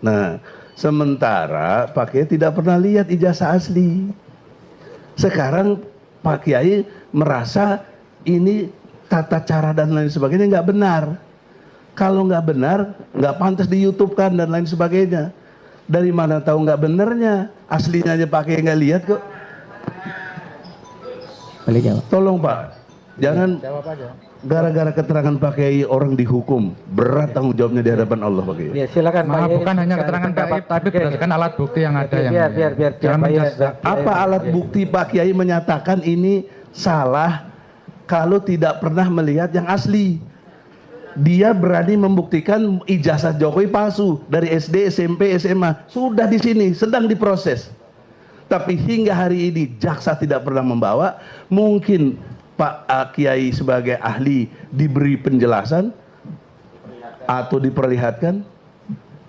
Nah, sementara Pak Kiai tidak pernah lihat ijazah asli. Sekarang Pak Kiai merasa ini tata cara dan lain sebagainya nggak benar. Kalau nggak benar, nggak pantas di YouTube kan dan lain sebagainya. Dari mana tahu nggak benernya? Aslinya aja Pak Kiai nggak lihat kok. Boleh jawab. Tolong Pak, jangan Jawab aja. Gara-gara keterangan Pak Kiai orang dihukum. Berat tanggung jawabnya di hadapan Allah Pak Kiai. Ya silakan Pak bukan hanya keterangan Pak pendapat. Ip, tapi berdasarkan alat bukti yang ada yang biar biar biar Jangan menjas- sudah- Apa alat bukti Pak Kiai menyatakan ini salah kalau tidak pernah melihat yang asli? Dia berani membuktikan ijazah Jokowi palsu dari SD, SMP, SMA. Sudah di sini, sedang diproses. Tapi hingga hari ini jaksa tidak pernah membawa. Mungkin Pak uh, Kiai sebagai ahli diberi penjelasan atau diperlihatkan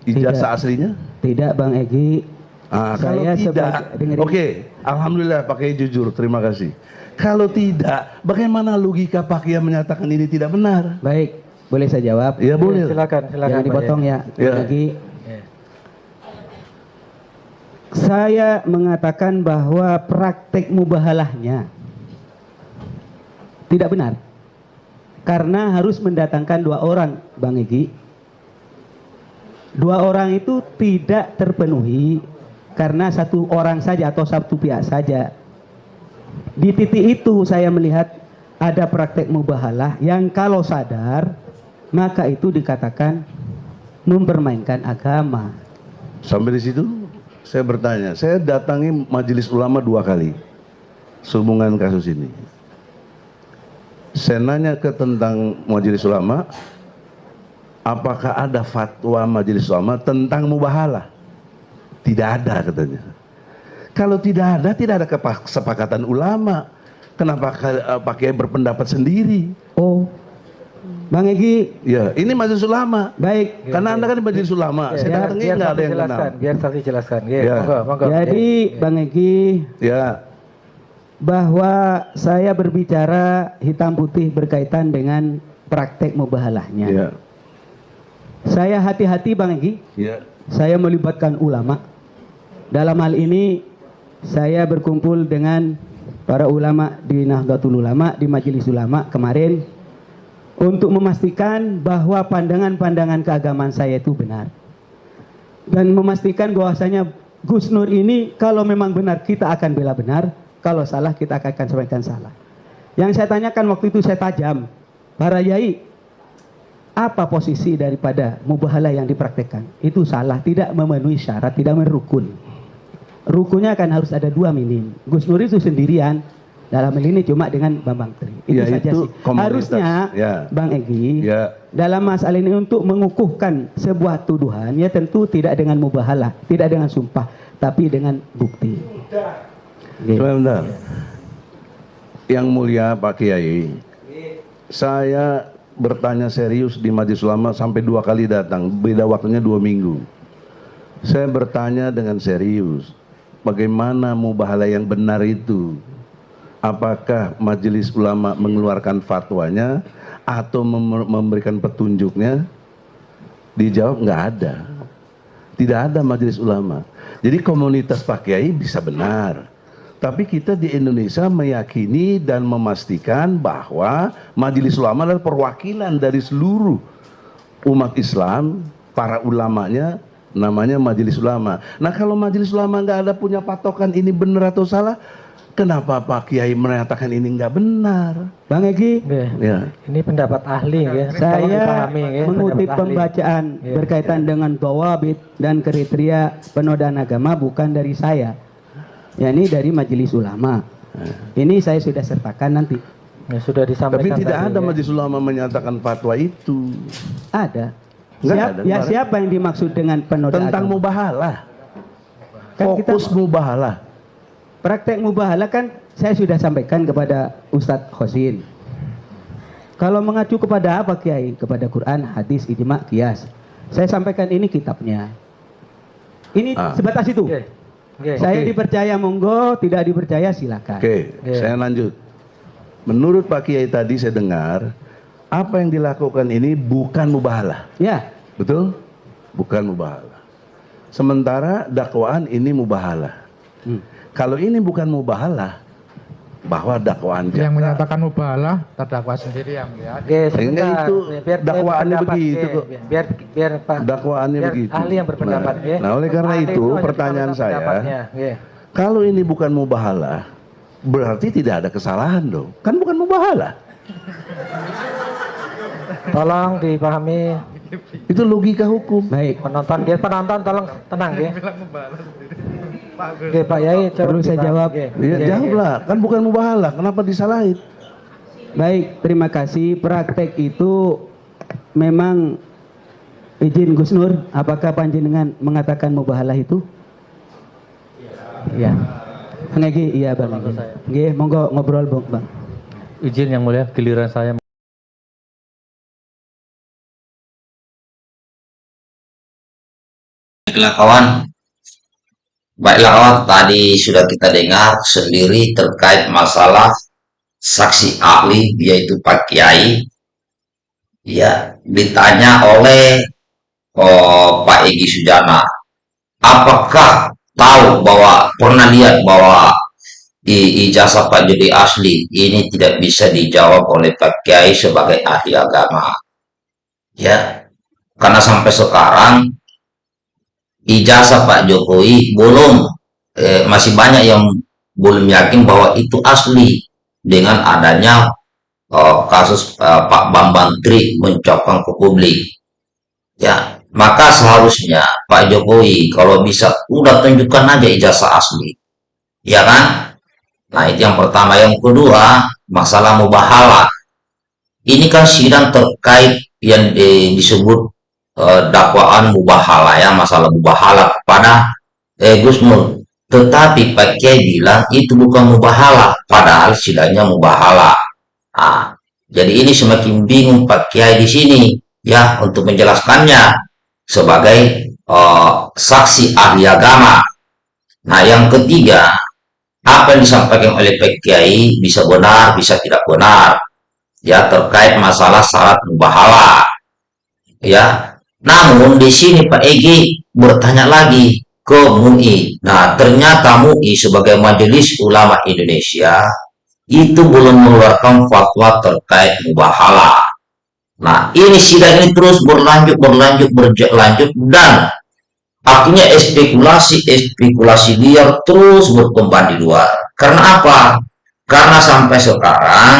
ijazah Tidak. aslinya? Tidak Bang Egi. Ah, Saya kalau tidak, sebagai- dengerin. oke, alhamdulillah pakai jujur, terima kasih. Kalau tidak, bagaimana logika Pak Kiai menyatakan ini tidak benar? Baik, boleh saya jawab? Ya boleh. Silakan silakan Jangan Pak dipotong ya. Ya. Bang Egi. Ya. Saya mengatakan bahwa praktek mubahalahnya tidak benar. Karena harus mendatangkan dua orang, Bang Egi. Dua orang itu tidak terpenuhi karena satu orang saja atau satu pihak saja. Di titik itu saya melihat ada praktek mubahalah yang kalau sadar maka itu dikatakan mempermainkan agama. Sampai di situ, saya bertanya, saya datangi majelis ulama dua kali sehubungan kasus ini. Saya nanya ke tentang majelis ulama, apakah ada fatwa majelis ulama tentang mubahalah? Tidak ada katanya. Kalau tidak ada, tidak ada kesepakatan ulama. Kenapa eh, Pak Kiai berpendapat sendiri? Oh, Bang Egi, Ya, ini majelis ulama. baik. Karena anda kan di majelis ulama, Ya, saya biar- datangi biar nggak ada yang kenal. jelaskan, biar saksi jelaskan. Ya, Ya. monggo, monggo. Jadi Ya. Bang Egi, Ya, bahwa saya berbicara hitam putih berkaitan dengan praktek mubahalahnya. ya, Saya hati-hati Bang Egi, ya. saya melibatkan ulama. Dalam hal ini saya berkumpul dengan para ulama di Nahdlatul Ulama, di Majelis Ulama kemarin untuk memastikan bahwa pandangan-pandangan keagamaan saya itu benar. Dan memastikan bahwasanya Gus Nur ini kalau memang benar kita akan bela benar, kalau salah kita akan sampaikan salah. Yang saya tanyakan waktu itu saya tajam, para yai, apa posisi daripada mubahalah yang dipraktekkan? Itu salah, tidak memenuhi syarat, tidak merukun. Rukunnya akan harus ada dua minim. Gus Nur itu sendirian, dalam hal ini cuma dengan Bambang Tri. Itu Ya, saja itu sih. komunitas. Harusnya Ya. Bang Egi, Ya. dalam masalah ini untuk mengukuhkan sebuah tuduhan, ya tentu tidak dengan mubahalah, tidak dengan sumpah, tapi dengan bukti. Oke. Sebentar. Yang mulia Pak Kiai, saya bertanya serius di Majelis Ulama sampai dua kali datang, beda waktunya dua minggu. Saya bertanya dengan serius, bagaimana mubahalah yang benar itu? Apakah Majelis Ulama mengeluarkan fatwanya atau mem- memberikan petunjuknya? Dijawab nggak ada. Tidak ada majelis ulama. Jadi komunitas Pak Kiai bisa benar. Tapi kita di Indonesia meyakini dan memastikan bahwa majelis ulama adalah perwakilan dari seluruh umat Islam, para ulamanya namanya majelis ulama. Nah kalau majelis ulama nggak ada punya patokan ini benar atau salah, kenapa Pak Kiai menyatakan ini nggak benar? Bang Egi, Ya. Ya. Ini pendapat ahli ya. Saya ya, mengutip pendapat ahli. pembacaan Ya, berkaitan dengan dawabit dan kriteria penodaan agama bukan dari saya. Ya ini dari majelis ulama. Ini saya sudah sertakan nanti. Ya, sudah disampaikan Tapi tidak tadi, ada ya. majelis ulama menyatakan fatwa itu Ada. Siap- ada, ya kemarin. siapa yang dimaksud dengan penodaan tentang agama? mubahalah. Kan kita- Fokus mubahalah. Praktek mubahalah kan saya sudah sampaikan kepada Ustadz Khosin. Kalau mengacu kepada apa Kiai? Kepada Quran, hadis, ijma, kias. Saya sampaikan ini kitabnya. Ini Ah. sebatas itu. Oke. Oke. Saya Oke. dipercaya monggo, tidak dipercaya silakan. Oke, Ya. saya lanjut. Menurut Pak Kiai tadi saya dengar, apa yang dilakukan ini bukan mubahalah. Ya, Betul? Bukan mubahalah. Sementara dakwaan ini mubahalah. Hmm. Kalau ini bukan mubahalah, bahwa dakwaan Yang jaksa- menyatakan mubahalah terdakwa sendiri yang melihat. Oke. Enggak, itu Biar- biar dakwaannya berpendapat, begitu oke. kok. Biar biar Pak dakwaannya biar begitu. ahli yang berpendapat, Nah, ya. nah, oleh karena Ahli itu pertanyaan saya, ya. kalau ini bukan mubahalah, berarti tidak ada kesalahan dong. Kan bukan mubahalah. Tolong dipahami Itu logika hukum. Baik, penonton dia penonton tolong tenang ya. Oke Pak Yai coba Perlu saya kita- jawab? Iya, oke, jawablah. Kan bukan mubahalah. Kenapa disalahin? baik. Terima kasih. Praktek itu memang izin Gus Nur. Apakah panjenengan mengatakan mubahalah itu? Iya. Bang Egi, iya Bang. Nggih, monggo ngobrol Bang. Bang. Izin yang mulia giliran saya kawan, baiklah tadi sudah kita dengar sendiri terkait masalah saksi ahli yaitu Pak Kiai. Ya, ditanya oleh oh, Pak Egi Sujana, apakah tahu bahwa pernah lihat bahwa ijazah Pak Jody asli ini tidak bisa dijawab oleh Pak Kiai sebagai ahli agama. Ya, karena sampai sekarang ijazah Pak Jokowi belum eh, masih banyak yang belum yakin bahwa itu asli dengan adanya eh, kasus eh, Pak Bambang Tri mencopang ke publik. Ya, maka seharusnya Pak Jokowi kalau bisa udah tunjukkan aja ijazah asli. Ya kan? Nah, itu yang pertama. Yang kedua, masalah mubahalah. Ini kan sidang terkait yang eh, disebut eh, dakwaan mubahala ya masalah mubahala kepada eh. Tetapi Pak Kiai bilang itu bukan mubahala, padahal sidangnya mubahala. Ah, jadi ini semakin bingung Pak Kiai di sini ya untuk menjelaskannya sebagai eh, saksi ahli agama. Nah, yang ketiga, apa yang disampaikan oleh Pak Kiai bisa benar, bisa tidak benar. Ya, terkait masalah syarat mubahala ya. Namun di sini Pak Egi bertanya lagi ke MUI. Nah, ternyata MUI sebagai Majelis Ulama Indonesia itu belum mengeluarkan fatwa terkait mubahala. Nah, ini sidang ini terus berlanjut, berlanjut, berlanjut dan akhirnya spekulasi-spekulasi liar terus berkembang di luar. Karena apa? Karena sampai sekarang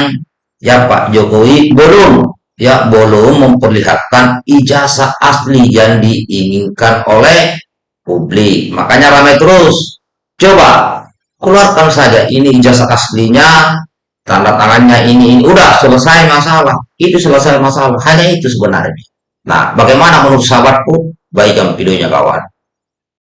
ya Pak Jokowi belum ya belum memperlihatkan ijazah asli yang diinginkan oleh publik. Makanya ramai terus. Coba keluarkan saja ini ijazah aslinya, tanda tangannya ini, ini. udah selesai masalah. Itu selesai masalah. Hanya itu sebenarnya. Nah, bagaimana menurut sahabatku? Baikkan videonya kawan.